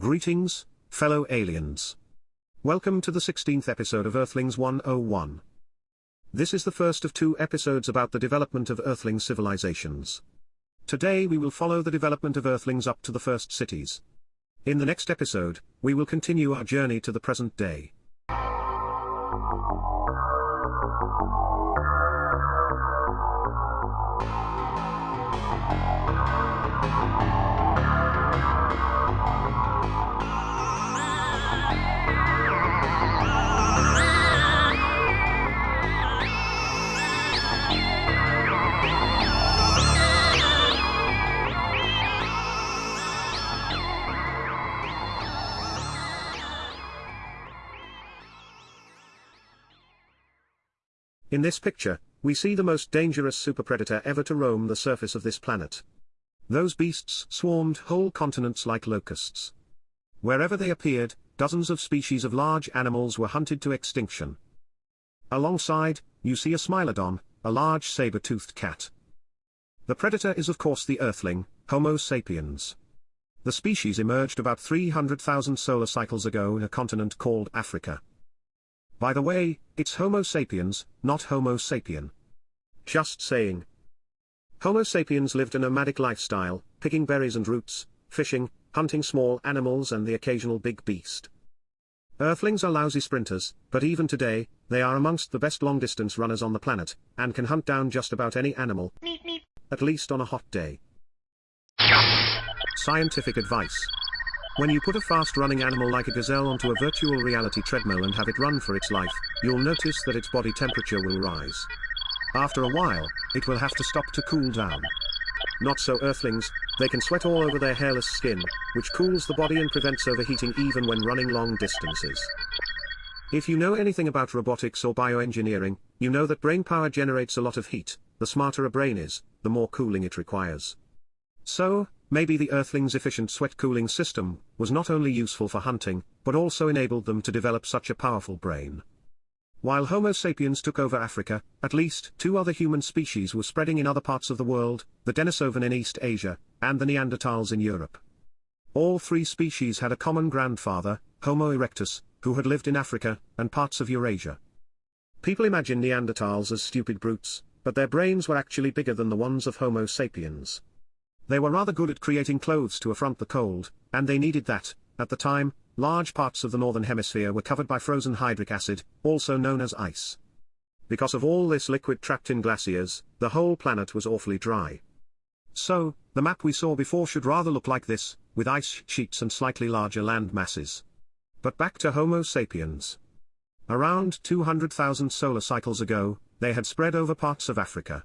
Greetings, fellow aliens. Welcome to the 16th episode of Earthlings 101. This is the first of two episodes about the development of Earthling civilizations. Today we will follow the development of Earthlings up to the first cities. In the next episode, we will continue our journey to the present day. In this picture, we see the most dangerous super predator ever to roam the surface of this planet. Those beasts swarmed whole continents like locusts. Wherever they appeared, dozens of species of large animals were hunted to extinction. Alongside, you see a smilodon, a large saber-toothed cat. The predator is of course the Earthling, Homo sapiens. The species emerged about 300,000 solar cycles ago in a continent called Africa. By the way, it's Homo sapiens, not Homo sapien. Just saying. Homo sapiens lived a nomadic lifestyle, picking berries and roots, fishing, hunting small animals and the occasional big beast. Earthlings are lousy sprinters, but even today, they are amongst the best long-distance runners on the planet, and can hunt down just about any animal, at least on a hot day. Scientific advice. When you put a fast-running animal like a gazelle onto a virtual reality treadmill and have it run for its life, you'll notice that its body temperature will rise. After a while, it will have to stop to cool down. Not so earthlings, they can sweat all over their hairless skin, which cools the body and prevents overheating even when running long distances. If you know anything about robotics or bioengineering, you know that brain power generates a lot of heat, the smarter a brain is, the more cooling it requires. So, maybe the Earthlings' efficient sweat cooling system was not only useful for hunting, but also enabled them to develop such a powerful brain. While Homo sapiens took over Africa, at least two other human species were spreading in other parts of the world, the Denisovan in East Asia, and the Neanderthals in Europe. All three species had a common grandfather, Homo erectus, who had lived in Africa, and parts of Eurasia. People imagine Neanderthals as stupid brutes, but their brains were actually bigger than the ones of Homo sapiens. They were rather good at creating clothes to affront the cold, and they needed that. At the time, large parts of the northern hemisphere were covered by frozen hydric acid, also known as ice. Because of all this liquid trapped in glaciers, the whole planet was awfully dry. So, the map we saw before should rather look like this, with ice sheets and slightly larger land masses. But back to Homo sapiens. Around 200,000 solar cycles ago, they had spread over parts of Africa.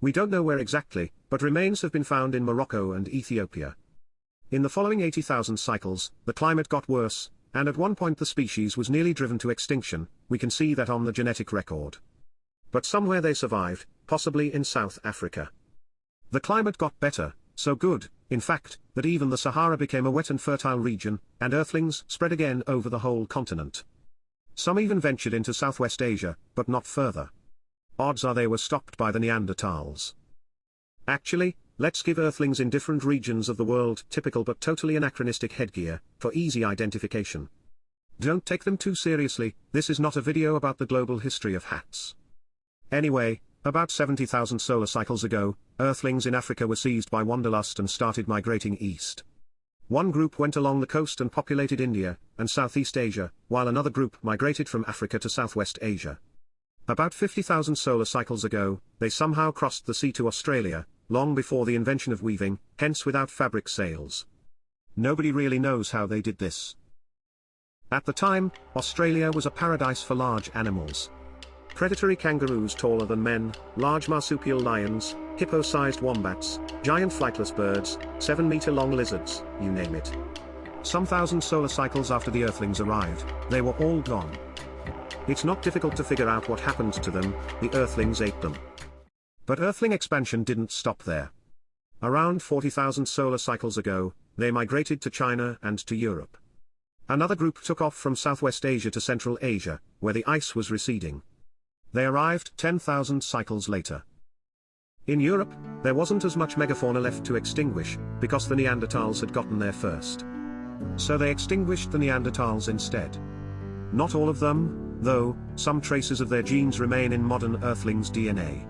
We don't know where exactly, but remains have been found in Morocco and Ethiopia. In the following 80,000 cycles, the climate got worse, and at one point the species was nearly driven to extinction, we can see that on the genetic record. But somewhere they survived, possibly in South Africa. The climate got better, so good, in fact, that even the Sahara became a wet and fertile region, and earthlings spread again over the whole continent. Some even ventured into Southwest Asia, but not further odds are they were stopped by the Neanderthals. Actually, let's give Earthlings in different regions of the world typical but totally anachronistic headgear, for easy identification. Don't take them too seriously, this is not a video about the global history of hats. Anyway, about 70,000 solar cycles ago, Earthlings in Africa were seized by wanderlust and started migrating east. One group went along the coast and populated India, and Southeast Asia, while another group migrated from Africa to Southwest Asia. About 50,000 solar cycles ago, they somehow crossed the sea to Australia, long before the invention of weaving, hence without fabric sails. Nobody really knows how they did this. At the time, Australia was a paradise for large animals. Predatory kangaroos taller than men, large marsupial lions, hippo-sized wombats, giant flightless birds, 7-meter-long lizards, you name it. Some thousand solar cycles after the Earthlings arrived, they were all gone. It's not difficult to figure out what happened to them, the Earthlings ate them. But Earthling expansion didn't stop there. Around 40,000 solar cycles ago, they migrated to China and to Europe. Another group took off from Southwest Asia to Central Asia, where the ice was receding. They arrived 10,000 cycles later. In Europe, there wasn't as much megafauna left to extinguish, because the Neanderthals had gotten there first. So they extinguished the Neanderthals instead. Not all of them, though, some traces of their genes remain in modern Earthlings' DNA.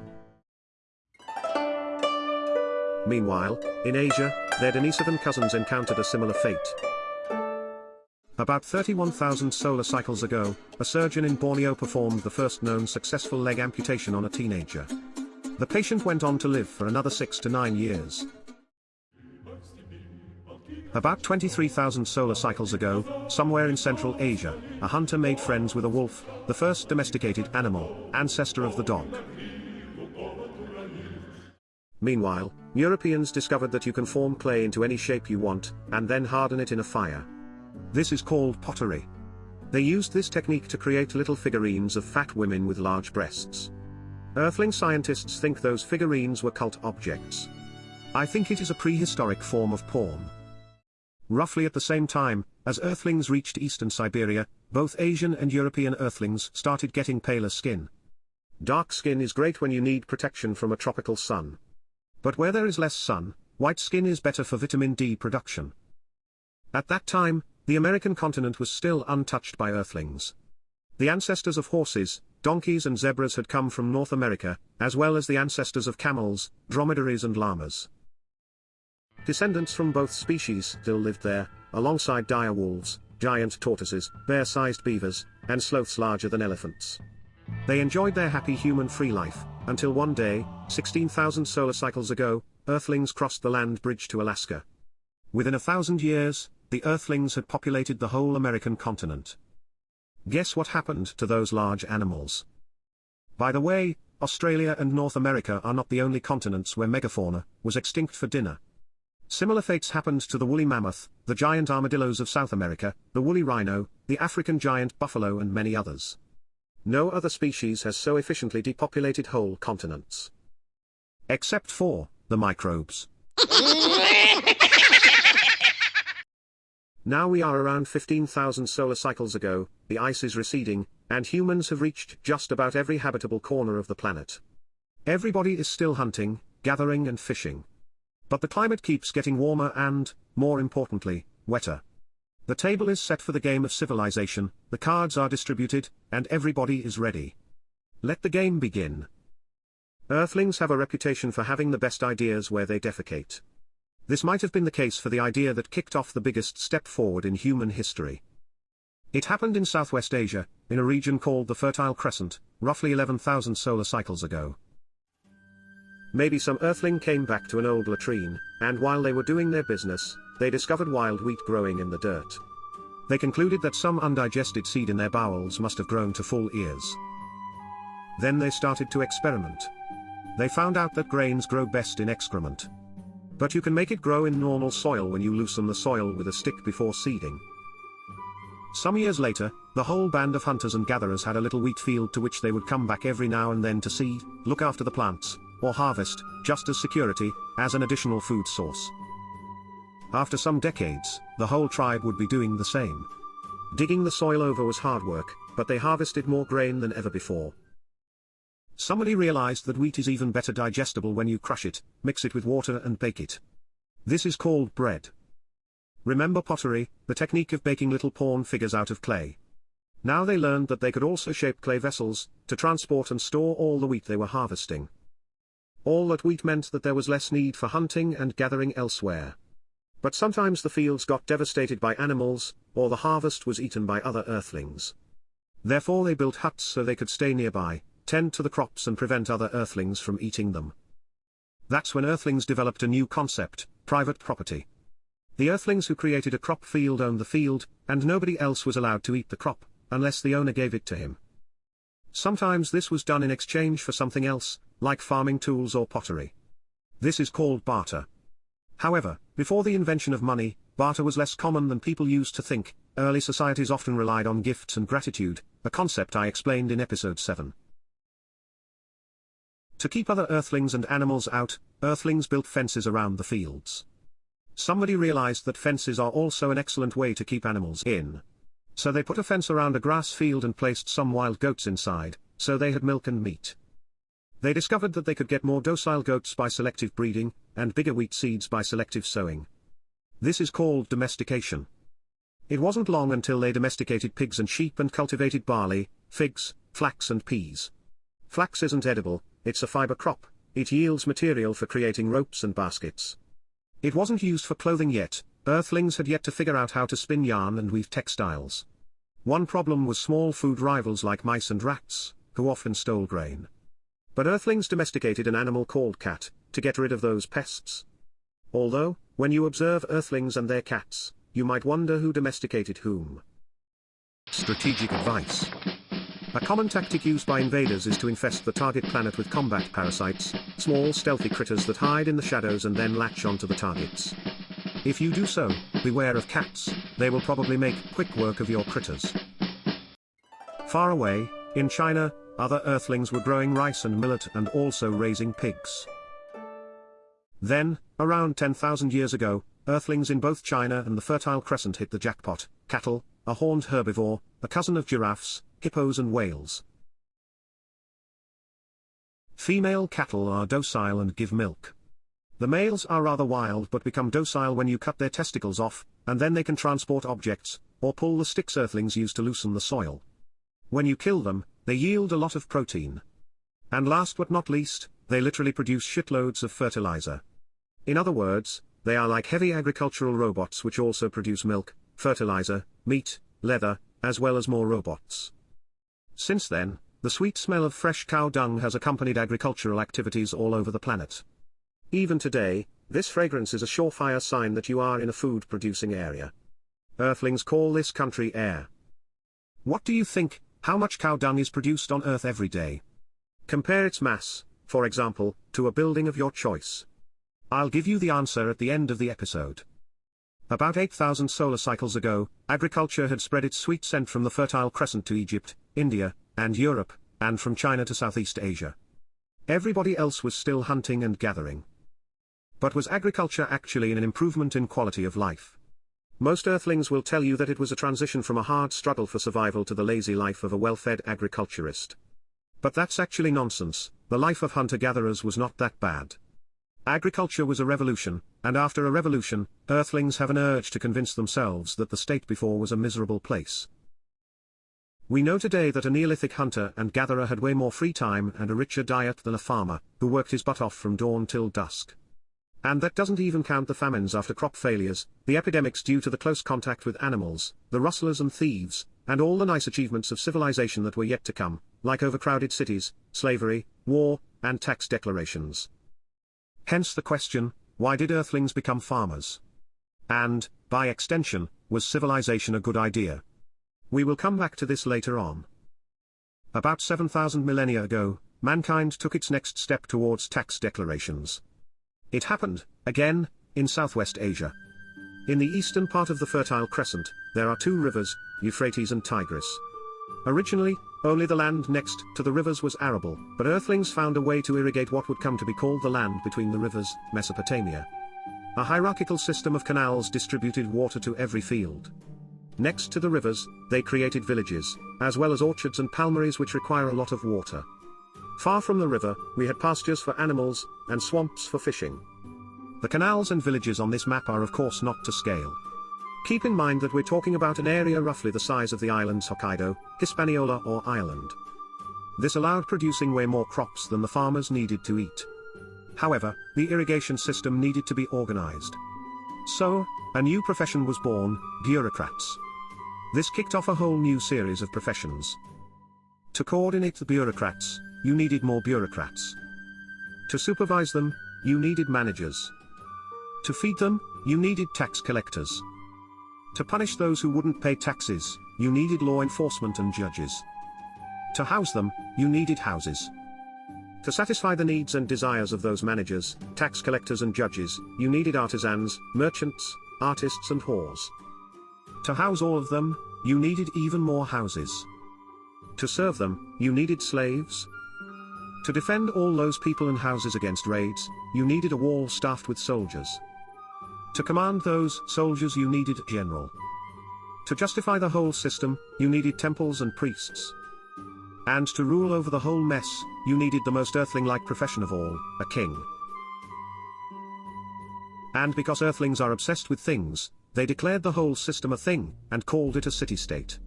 Meanwhile, in Asia, their Denisovan cousins encountered a similar fate. About 31,000 solar cycles ago, a surgeon in Borneo performed the first known successful leg amputation on a teenager. The patient went on to live for another 6 to 9 years. About 23,000 solar cycles ago, somewhere in Central Asia, a hunter made friends with a wolf, the first domesticated animal, ancestor of the dog. Meanwhile, Europeans discovered that you can form clay into any shape you want, and then harden it in a fire. This is called pottery. They used this technique to create little figurines of fat women with large breasts. Earthling scientists think those figurines were cult objects. I think it is a prehistoric form of porn. Roughly at the same time, as Earthlings reached eastern Siberia, both Asian and European Earthlings started getting paler skin. Dark skin is great when you need protection from a tropical sun. But where there is less sun, white skin is better for vitamin D production. At that time, the American continent was still untouched by Earthlings. The ancestors of horses, donkeys and zebras had come from North America, as well as the ancestors of camels, dromedaries and llamas. Descendants from both species still lived there, alongside dire wolves, giant tortoises, bear-sized beavers, and sloths larger than elephants. They enjoyed their happy human free life, until one day, 16,000 solar cycles ago, Earthlings crossed the land bridge to Alaska. Within a thousand years, the Earthlings had populated the whole American continent. Guess what happened to those large animals? By the way, Australia and North America are not the only continents where megafauna was extinct for dinner. Similar fates happened to the woolly mammoth, the giant armadillos of South America, the woolly rhino, the African giant buffalo and many others. No other species has so efficiently depopulated whole continents. Except for the microbes. Now we are around 15,000 solar cycles ago, the ice is receding, and humans have reached just about every habitable corner of the planet. Everybody is still hunting, gathering and fishing. But the climate keeps getting warmer and, more importantly, wetter. The table is set for the game of civilization, the cards are distributed, and everybody is ready. Let the game begin. Earthlings have a reputation for having the best ideas where they defecate. This might have been the case for the idea that kicked off the biggest step forward in human history. It happened in Southwest Asia, in a region called the Fertile Crescent, roughly 11,000 solar cycles ago. Maybe some earthling came back to an old latrine, and while they were doing their business, they discovered wild wheat growing in the dirt. They concluded that some undigested seed in their bowels must have grown to full ears. Then they started to experiment. They found out that grains grow best in excrement. But you can make it grow in normal soil when you loosen the soil with a stick before seeding. Some years later, the whole band of hunters and gatherers had a little wheat field to which they would come back every now and then to seed, look after the plants, or harvest, just as security, as an additional food source. After some decades, the whole tribe would be doing the same. Digging the soil over was hard work, but they harvested more grain than ever before. Somebody realized that wheat is even better digestible when you crush it, mix it with water and bake it. This is called bread. Remember pottery, the technique of baking little pawn figures out of clay. Now they learned that they could also shape clay vessels, to transport and store all the wheat they were harvesting. All that wheat meant that there was less need for hunting and gathering elsewhere. But sometimes the fields got devastated by animals, or the harvest was eaten by other earthlings. Therefore they built huts so they could stay nearby, tend to the crops and prevent other earthlings from eating them. That's when earthlings developed a new concept, private property. The earthlings who created a crop field owned the field, and nobody else was allowed to eat the crop, unless the owner gave it to him. Sometimes this was done in exchange for something else, like farming tools or pottery. This is called barter. However, before the invention of money, barter was less common than people used to think, early societies often relied on gifts and gratitude, a concept I explained in episode 7. To keep other earthlings and animals out, earthlings built fences around the fields. Somebody realized that fences are also an excellent way to keep animals in. So they put a fence around a grass field and placed some wild goats inside, so they had milk and meat. They discovered that they could get more docile goats by selective breeding, and bigger wheat seeds by selective sowing. This is called domestication. It wasn't long until they domesticated pigs and sheep and cultivated barley, figs, flax and peas. Flax isn't edible, it's a fiber crop, it yields material for creating ropes and baskets. It wasn't used for clothing yet, Earthlings had yet to figure out how to spin yarn and weave textiles. One problem was small food rivals like mice and rats, who often stole grain. But Earthlings domesticated an animal called cat, to get rid of those pests. Although, when you observe Earthlings and their cats, you might wonder who domesticated whom. Strategic advice. A common tactic used by invaders is to infest the target planet with combat parasites, small stealthy critters that hide in the shadows and then latch onto the targets. If you do so, beware of cats, they will probably make quick work of your critters. Far away, in China, other earthlings were growing rice and millet and also raising pigs. Then, around 10,000 years ago, earthlings in both China and the Fertile Crescent hit the jackpot, cattle, a horned herbivore, a cousin of giraffes, hippos and whales. Female cattle are docile and give milk. The males are rather wild but become docile when you cut their testicles off, and then they can transport objects, or pull the sticks earthlings use to loosen the soil. When you kill them, they yield a lot of protein. And last but not least, they literally produce shitloads of fertilizer. In other words, they are like heavy agricultural robots which also produce milk, fertilizer, meat, leather, as well as more robots. Since then, the sweet smell of fresh cow dung has accompanied agricultural activities all over the planet. Even today, this fragrance is a surefire sign that you are in a food-producing area. Earthlings call this country air. What do you think, how much cow dung is produced on Earth every day? Compare its mass, for example, to a building of your choice. I'll give you the answer at the end of the episode. About 8,000 solar cycles ago, agriculture had spread its sweet scent from the Fertile Crescent to Egypt, India, and Europe, and from China to Southeast Asia. Everybody else was still hunting and gathering. But was agriculture actually an improvement in quality of life? Most earthlings will tell you that it was a transition from a hard struggle for survival to the lazy life of a well-fed agriculturist. But that's actually nonsense, the life of hunter-gatherers was not that bad. Agriculture was a revolution, and after a revolution, earthlings have an urge to convince themselves that the state before was a miserable place. We know today that a Neolithic hunter and gatherer had way more free time and a richer diet than a farmer, who worked his butt off from dawn till dusk. And that doesn't even count the famines after crop failures, the epidemics due to the close contact with animals, the rustlers and thieves, and all the nice achievements of civilization that were yet to come, like overcrowded cities, slavery, war, and tax declarations. Hence the question, why did Earthlings become farmers? And, by extension, was civilization a good idea? We will come back to this later on. About 7,000 millennia ago, mankind took its next step towards tax declarations. It happened, again, in Southwest Asia. In the eastern part of the Fertile Crescent, there are two rivers, Euphrates and Tigris. Originally, only the land next to the rivers was arable, but earthlings found a way to irrigate what would come to be called the land between the rivers, Mesopotamia. A hierarchical system of canals distributed water to every field. Next to the rivers, they created villages, as well as orchards and palmeries which require a lot of water. Far from the river, we had pastures for animals, and swamps for fishing. The canals and villages on this map are of course not to scale. Keep in mind that we're talking about an area roughly the size of the islands Hokkaido, Hispaniola or Ireland. This allowed producing way more crops than the farmers needed to eat. However, the irrigation system needed to be organized. So, a new profession was born, bureaucrats. This kicked off a whole new series of professions. To coordinate the bureaucrats, you needed more bureaucrats. To supervise them, you needed managers. To feed them, you needed tax collectors. To punish those who wouldn't pay taxes, you needed law enforcement and judges. To house them, you needed houses. To satisfy the needs and desires of those managers, tax collectors and judges, you needed artisans, merchants, artists and whores. To house all of them, you needed even more houses. To serve them, you needed slaves, to defend all those people and houses against raids, you needed a wall staffed with soldiers. To command those soldiers you needed a general. To justify the whole system, you needed temples and priests. And to rule over the whole mess, you needed the most earthling-like profession of all, a king. And because earthlings are obsessed with things, they declared the whole system a thing, and called it a city-state.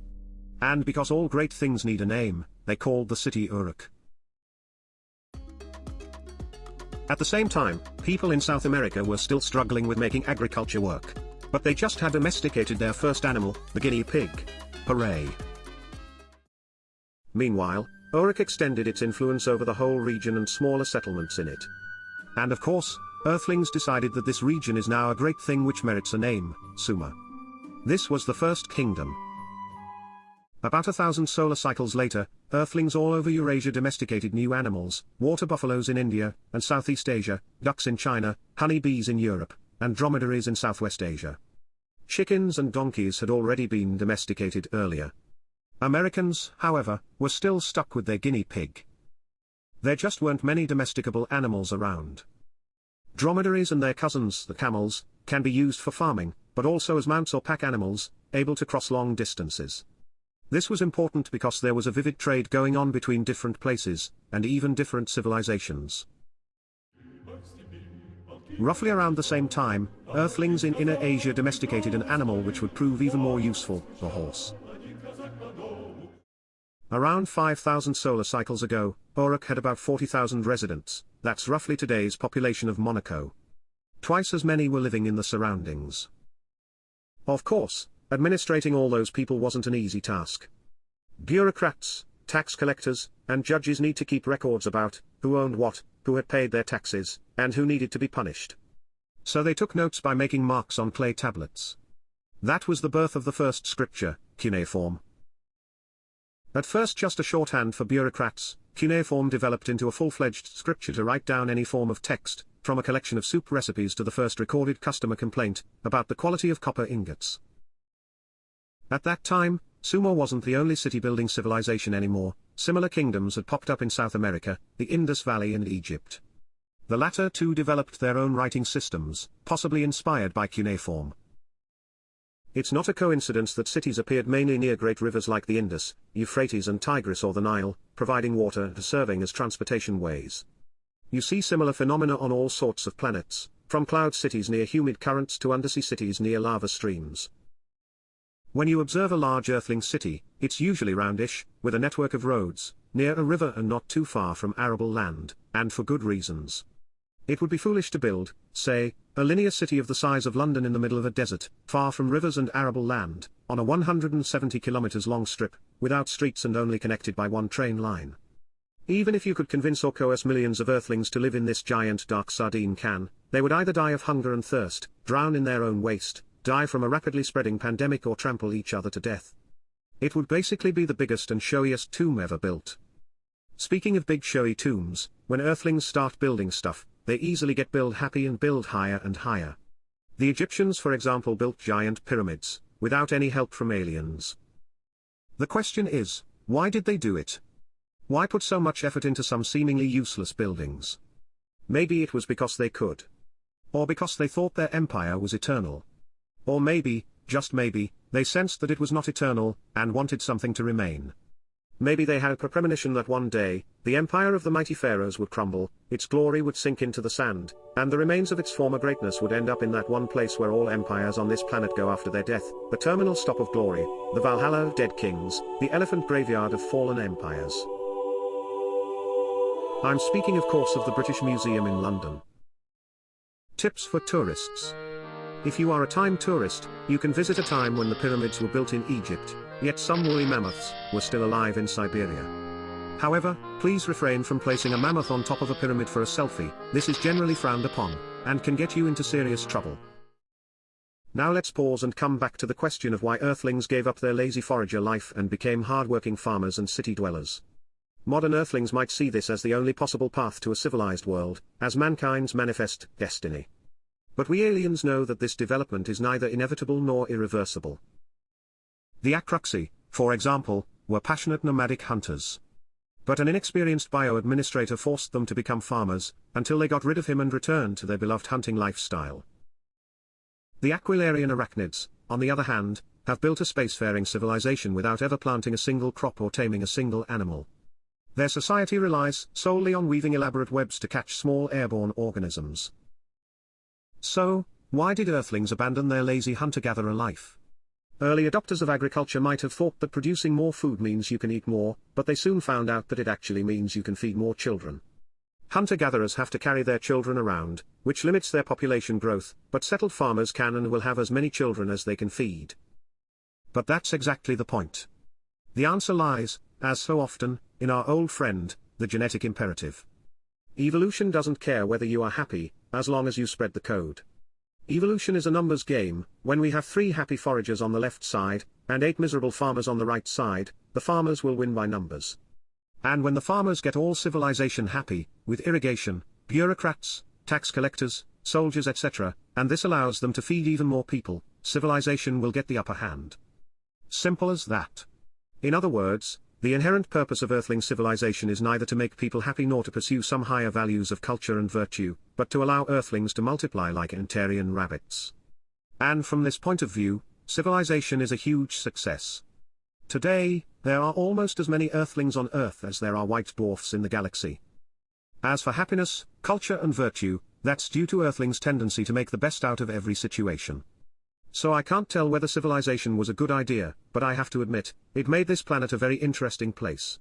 And because all great things need a name, they called the city Uruk. At the same time, people in South America were still struggling with making agriculture work. But they just had domesticated their first animal, the guinea pig. Hooray! Meanwhile, Uruk extended its influence over the whole region and smaller settlements in it. And of course, Earthlings decided that this region is now a great thing which merits a name, Sumer. This was the first kingdom. About a thousand solar cycles later, Earthlings all over Eurasia domesticated new animals, water buffaloes in India and Southeast Asia, ducks in China, honey bees in Europe, and dromedaries in Southwest Asia. Chickens and donkeys had already been domesticated earlier. Americans, however, were still stuck with their guinea pig. There just weren't many domesticable animals around. Dromedaries and their cousins, the camels, can be used for farming, but also as mounts or pack animals, able to cross long distances. This was important because there was a vivid trade going on between different places, and even different civilizations. Roughly around the same time, Earthlings in Inner Asia domesticated an animal which would prove even more useful, the horse. Around 5,000 solar cycles ago, Uruk had about 40,000 residents, that's roughly today's population of Monaco. Twice as many were living in the surroundings. Of course, administrating all those people wasn't an easy task. Bureaucrats, tax collectors, and judges need to keep records about who owned what, who had paid their taxes, and who needed to be punished. So they took notes by making marks on clay tablets. That was the birth of the first scripture, cuneiform. At first just a shorthand for bureaucrats, cuneiform developed into a full-fledged scripture to write down any form of text, from a collection of soup recipes to the first recorded customer complaint, about the quality of copper ingots. At that time, Sumer wasn't the only city-building civilization anymore, similar kingdoms had popped up in South America, the Indus Valley and Egypt. The latter two developed their own writing systems, possibly inspired by cuneiform. It's not a coincidence that cities appeared mainly near great rivers like the Indus, Euphrates and Tigris or the Nile, providing water and serving as transportation ways. You see similar phenomena on all sorts of planets, from cloud cities near humid currents to undersea cities near lava streams. When you observe a large earthling city, it's usually roundish, with a network of roads, near a river and not too far from arable land, and for good reasons. It would be foolish to build, say, a linear city of the size of London in the middle of a desert, far from rivers and arable land, on a 170 kilometers long strip, without streets and only connected by one train line. Even if you could convince or coerce millions of earthlings to live in this giant dark sardine can, they would either die of hunger and thirst, drown in their own waste, die from a rapidly spreading pandemic or trample each other to death. It would basically be the biggest and showiest tomb ever built. Speaking of big showy tombs, when earthlings start building stuff, they easily get build happy and build higher and higher. The Egyptians for example built giant pyramids, without any help from aliens. The question is, why did they do it? Why put so much effort into some seemingly useless buildings? Maybe it was because they could. Or because they thought their empire was eternal. Or maybe, just maybe, they sensed that it was not eternal, and wanted something to remain. Maybe they had a premonition that one day, the empire of the mighty pharaohs would crumble, its glory would sink into the sand, and the remains of its former greatness would end up in that one place where all empires on this planet go after their death, the terminal stop of glory, the Valhalla of dead kings, the elephant graveyard of fallen empires. I'm speaking of course of the British Museum in London. Tips for tourists. If you are a time tourist, you can visit a time when the pyramids were built in Egypt, yet some woolly mammoths were still alive in Siberia. However, please refrain from placing a mammoth on top of a pyramid for a selfie, this is generally frowned upon, and can get you into serious trouble. Now let's pause and come back to the question of why Earthlings gave up their lazy forager life and became hard-working farmers and city dwellers. Modern Earthlings might see this as the only possible path to a civilized world, as mankind's manifest destiny. But we aliens know that this development is neither inevitable nor irreversible. The Acruxi, for example, were passionate nomadic hunters. But an inexperienced bio-administrator forced them to become farmers, until they got rid of him and returned to their beloved hunting lifestyle. The Aquilarian arachnids, on the other hand, have built a spacefaring civilization without ever planting a single crop or taming a single animal. Their society relies solely on weaving elaborate webs to catch small airborne organisms. So, Why did Earthlings abandon their lazy hunter-gatherer life? Early adopters of agriculture might have thought that producing more food means you can eat more, but they soon found out that it actually means you can feed more children. Hunter-gatherers have to carry their children around, which limits their population growth, but settled farmers can and will have as many children as they can feed. But that's exactly the point. The answer lies, as so often, in our old friend, the genetic imperative. Evolution doesn't care whether you are happy, as long as you spread the code. Evolution is a numbers game, when we have three happy foragers on the left side, and eight miserable farmers on the right side, the farmers will win by numbers. And when the farmers get all civilization happy, with irrigation, bureaucrats, tax collectors, soldiers etc., and this allows them to feed even more people, civilization will get the upper hand. Simple as that. In other words, the inherent purpose of Earthling civilization is neither to make people happy nor to pursue some higher values of culture and virtue, but to allow Earthlings to multiply like Antarian rabbits. And from this point of view, civilization is a huge success. Today, there are almost as many Earthlings on Earth as there are white dwarfs in the galaxy. As for happiness, culture and virtue, that's due to Earthlings' tendency to make the best out of every situation. So I can't tell whether civilization was a good idea, but I have to admit, it made this planet a very interesting place.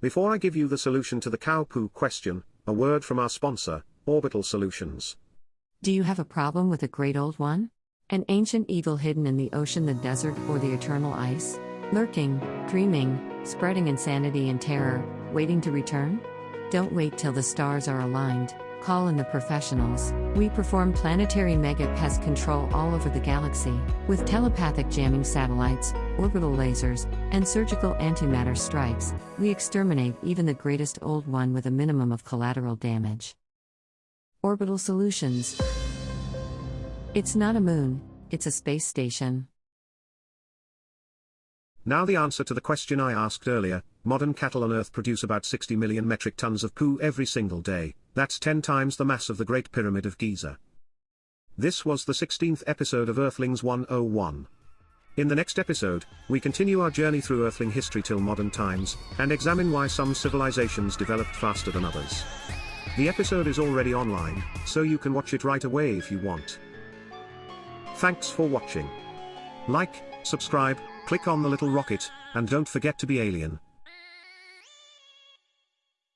Before I give you the solution to the cow poo question, a word from our sponsor, Orbital Solutions. Do you have a problem with a great old one? An ancient evil hidden in the ocean, the desert, or the eternal ice? Lurking, dreaming, spreading insanity and terror, waiting to return? Don't wait till the stars are aligned. Call in the professionals. We perform planetary mega pest control all over the galaxy, with telepathic jamming satellites, orbital lasers, and surgical antimatter strikes. We exterminate even the greatest old one with a minimum of collateral damage. Orbital Solutions. It's not a moon, it's a space station. Now the answer to the question I asked earlier, modern cattle on Earth produce about 60 million metric tons of poo every single day, that's 10 times the mass of the Great Pyramid of Giza. This was the 16th episode of Earthlings 101. In the next episode, we continue our journey through Earthling history till modern times, and examine why some civilizations developed faster than others. The episode is already online, so you can watch it right away if you want. Thanks for watching. Like, subscribe, click on the little rocket, and don't forget to be alien.